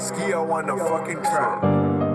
Ski on the fucking track.